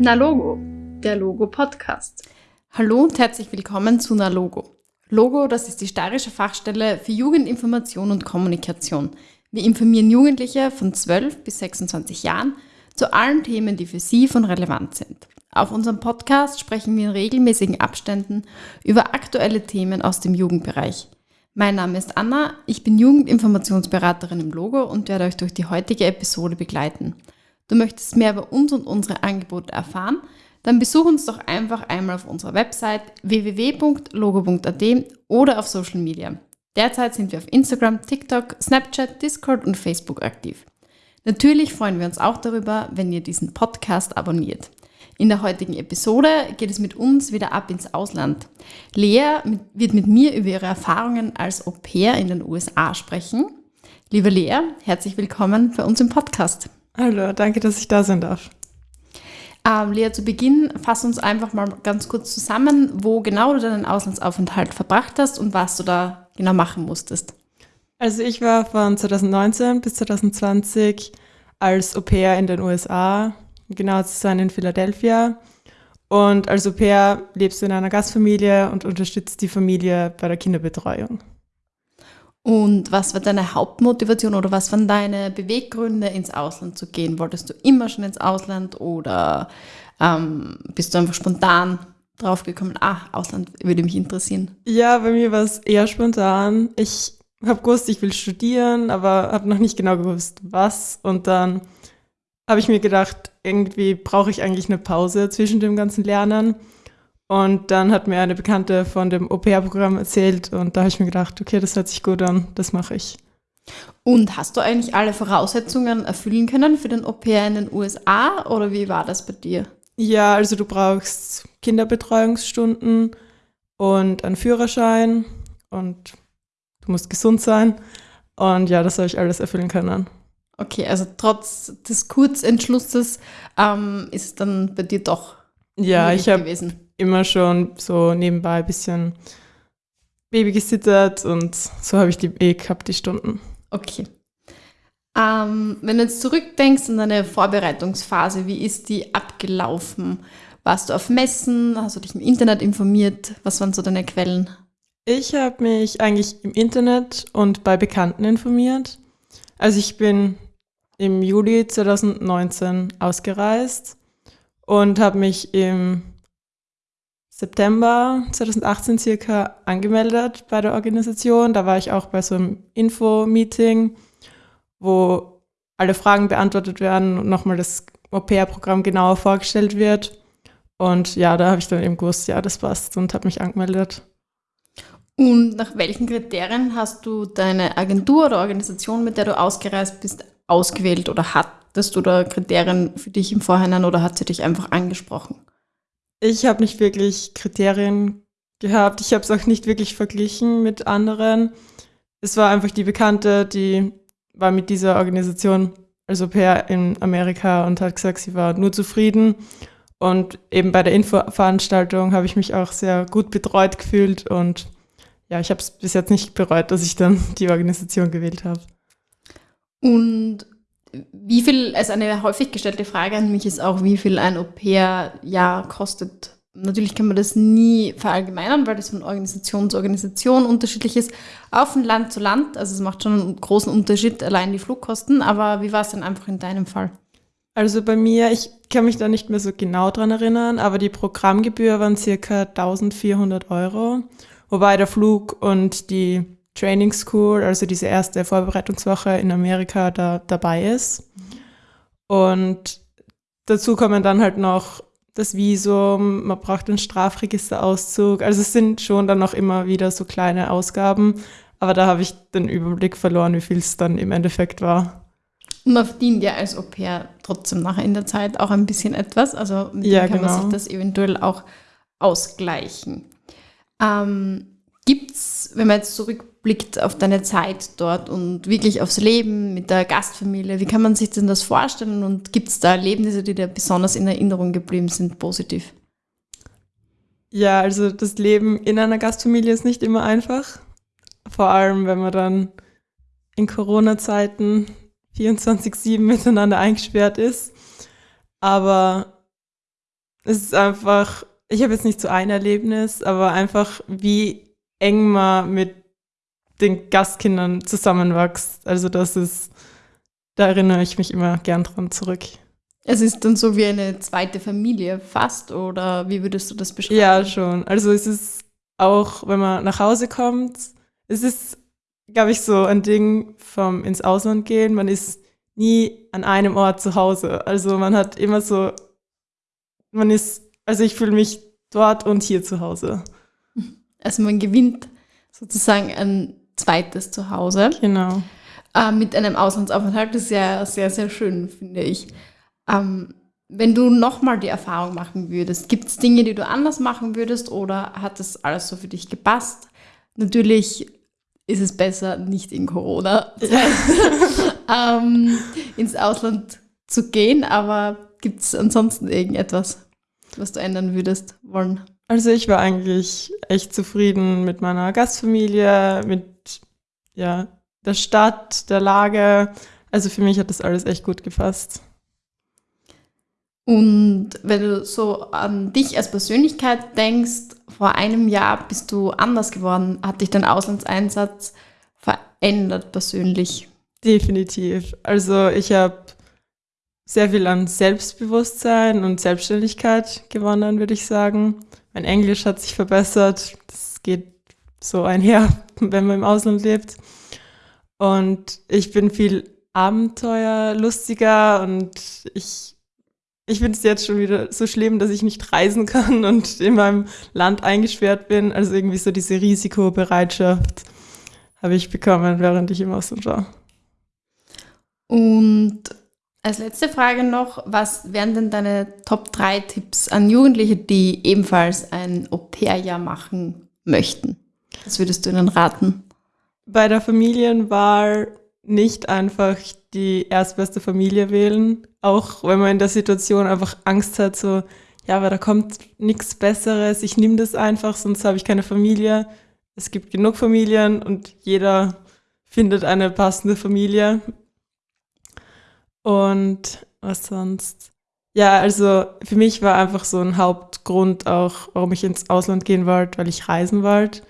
Na Logo, der Logo Podcast. Hallo und herzlich willkommen zu Na Logo. Das ist die steirische Fachstelle für Jugendinformation und Kommunikation. Wir informieren Jugendliche von 12 bis 26 Jahren zu allen Themen, die für sie von Relevanz sind. Auf unserem Podcast sprechen wir in regelmäßigen Abständen über aktuelle Themen aus dem Jugendbereich. Mein Name ist Anna, ich bin Jugendinformationsberaterin im Logo und werde euch durch die heutige Episode begleiten. Du möchtest mehr über uns und unsere Angebote erfahren? Dann besuch uns doch einfach einmal auf unserer Website www.logo.at oder auf Social Media. Derzeit sind wir auf Instagram, TikTok, Snapchat, Discord und Facebook aktiv. Natürlich freuen wir uns auch darüber, wenn ihr diesen Podcast abonniert. In der heutigen Episode geht es mit uns wieder ab ins Ausland. Lea wird mit mir über ihre Erfahrungen als Au pair in den USA sprechen. Liebe Lea, herzlich willkommen bei uns im Podcast. Hallo, danke, dass ich da sein darf. Ähm, Lea, zu Beginn fass uns einfach mal ganz kurz zusammen, wo genau du deinen Auslandsaufenthalt verbracht hast und was du da genau machen musstest. Also ich war von 2019 bis 2020 als Au pair in den USA genau zu sein in Philadelphia. Und als Au pair lebst du in einer Gastfamilie und unterstützt die Familie bei der Kinderbetreuung. Und was war deine Hauptmotivation oder was waren deine Beweggründe, ins Ausland zu gehen? Wolltest du immer schon ins Ausland oder ähm, bist du einfach spontan draufgekommen, ah, Ausland würde mich interessieren? Ja, bei mir war es eher spontan. Ich habe gewusst, ich will studieren, aber habe noch nicht genau gewusst, was. Und dann habe ich mir gedacht, irgendwie brauche ich eigentlich eine Pause zwischen dem ganzen Lernen. Und dann hat mir eine Bekannte von dem Au-pair-Programm erzählt und da habe ich mir gedacht, okay, das hört sich gut an, das mache ich. Und hast du eigentlich alle Voraussetzungen erfüllen können für den Au-pair in den USA oder wie war das bei dir? Ja, also du brauchst Kinderbetreuungsstunden und einen Führerschein und du musst gesund sein. Und ja, das habe ich alles erfüllen können. Okay, also trotz des Kurzentschlusses ähm, ist es dann bei dir doch ja, ich habe immer schon so nebenbei ein bisschen Baby gesittert und so habe ich die eh gehabt, die Stunden. Okay. Ähm, wenn du jetzt zurückdenkst an deine Vorbereitungsphase, wie ist die abgelaufen? Warst du auf Messen? Hast du dich im Internet informiert? Was waren so deine Quellen? Ich habe mich eigentlich im Internet und bei Bekannten informiert. Also ich bin im Juli 2019 ausgereist und habe mich im September 2018 circa angemeldet bei der Organisation. Da war ich auch bei so einem Info-Meeting, wo alle Fragen beantwortet werden und nochmal das Au-pair-Programm genauer vorgestellt wird. Und ja, da habe ich dann eben gewusst, ja, das passt und habe mich angemeldet. Und nach welchen Kriterien hast du deine Agentur oder Organisation, mit der du ausgereist bist, ausgewählt oder hattest du da Kriterien für dich im Vorhinein oder hat sie dich einfach angesprochen? Ich habe nicht wirklich Kriterien gehabt. Ich habe es auch nicht wirklich verglichen mit anderen. Es war einfach die Bekannte, die war mit dieser Organisation, also per in Amerika und hat gesagt, sie war nur zufrieden. Und eben bei der Infoveranstaltung habe ich mich auch sehr gut betreut gefühlt und ja, ich habe es bis jetzt nicht bereut, dass ich dann die Organisation gewählt habe. Und wie viel, also eine häufig gestellte Frage an mich ist auch, wie viel ein Au-pair-Jahr kostet. Natürlich kann man das nie verallgemeinern, weil das von Organisation zu Organisation unterschiedlich ist, auch von Land zu Land. Also es macht schon einen großen Unterschied, allein die Flugkosten. Aber wie war es denn einfach in deinem Fall? Also bei mir, ich kann mich da nicht mehr so genau dran erinnern, aber die Programmgebühr waren circa 1400 Euro, wobei der Flug und die Training School, also diese erste Vorbereitungswoche in Amerika, da dabei ist. Und dazu kommen dann halt noch das Visum, man braucht einen Strafregisterauszug. Also es sind schon dann noch immer wieder so kleine Ausgaben, aber da habe ich den Überblick verloren, wie viel es dann im Endeffekt war. Und man verdient ja als Au pair trotzdem nachher in der Zeit auch ein bisschen etwas. Also mit ja, kann genau. man sich das eventuell auch ausgleichen. Ähm, Gibt es, wenn man jetzt zurückblickt auf deine Zeit dort und wirklich aufs Leben mit der Gastfamilie, wie kann man sich denn das vorstellen und gibt es da Erlebnisse, die dir besonders in Erinnerung geblieben sind, positiv? Ja, also das Leben in einer Gastfamilie ist nicht immer einfach. Vor allem, wenn man dann in Corona-Zeiten 24-7 miteinander eingesperrt ist. Aber es ist einfach, ich habe jetzt nicht so ein Erlebnis, aber einfach, wie eng man mit den Gastkindern zusammenwächst. Also das ist, da erinnere ich mich immer gern dran zurück. Es ist dann so wie eine zweite Familie fast, oder wie würdest du das beschreiben? Ja, schon. Also es ist auch, wenn man nach Hause kommt, es ist, glaube ich, so ein Ding vom ins Ausland gehen. Man ist nie an einem Ort zu Hause. Also man hat immer so, man ist, also ich fühle mich dort und hier zu Hause. Also man gewinnt sozusagen ein zweites Zuhause. Genau. Äh, mit einem Auslandsaufenthalt das ist ja sehr, sehr schön, finde ich. Ähm, wenn du nochmal die Erfahrung machen würdest, gibt es Dinge, die du anders machen würdest oder hat das alles so für dich gepasst? Natürlich ist es besser, nicht in Corona ähm, ins Ausland zu gehen, aber gibt es ansonsten irgendetwas, was du ändern würdest wollen? Also ich war eigentlich echt zufrieden mit meiner Gastfamilie, mit ja, der Stadt, der Lage. Also für mich hat das alles echt gut gefasst. Und wenn du so an dich als Persönlichkeit denkst, vor einem Jahr bist du anders geworden. Hat dich dein Auslandseinsatz verändert persönlich? Definitiv. Also ich habe sehr viel an Selbstbewusstsein und Selbstständigkeit gewonnen, würde ich sagen. Mein Englisch hat sich verbessert. Das geht so einher, wenn man im Ausland lebt. Und ich bin viel abenteuerlustiger und ich ich finde es jetzt schon wieder so schlimm, dass ich nicht reisen kann und in meinem Land eingesperrt bin. Also irgendwie so diese Risikobereitschaft habe ich bekommen, während ich im Ausland war. Und als letzte Frage noch, was wären denn deine Top 3 Tipps an Jugendliche, die ebenfalls ein Au-pair-Jahr machen möchten? Was würdest du ihnen raten? Bei der Familienwahl nicht einfach die erstbeste Familie wählen, auch wenn man in der Situation einfach Angst hat, so, ja, aber da kommt nichts Besseres, ich nehme das einfach, sonst habe ich keine Familie. Es gibt genug Familien und jeder findet eine passende Familie. Und was sonst? Ja, also für mich war einfach so ein Hauptgrund auch, warum ich ins Ausland gehen wollte, weil ich reisen wollte.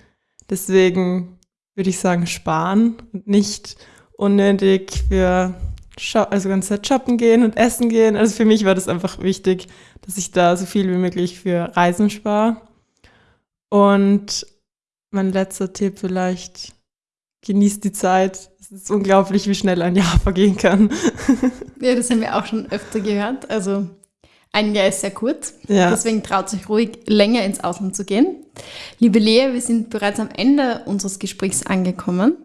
Deswegen würde ich sagen, sparen und nicht unnötig für also ganze Zeit shoppen gehen und essen gehen. Also für mich war das einfach wichtig, dass ich da so viel wie möglich für Reisen spare. Und mein letzter Tipp vielleicht, genießt die Zeit. Es ist unglaublich, wie schnell ein Jahr vergehen kann. Ja, das haben wir auch schon öfter gehört. Also ein Jahr ist sehr kurz. Ja. Deswegen traut sich ruhig länger ins Ausland zu gehen. Liebe Lea, wir sind bereits am Ende unseres Gesprächs angekommen.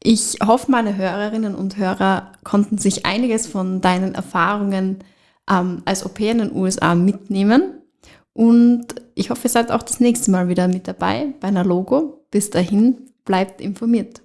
Ich hoffe, meine Hörerinnen und Hörer konnten sich einiges von deinen Erfahrungen ähm, als Au pair in den USA mitnehmen. Und ich hoffe, ihr seid auch das nächste Mal wieder mit dabei bei einer Logo. Bis dahin, bleibt informiert.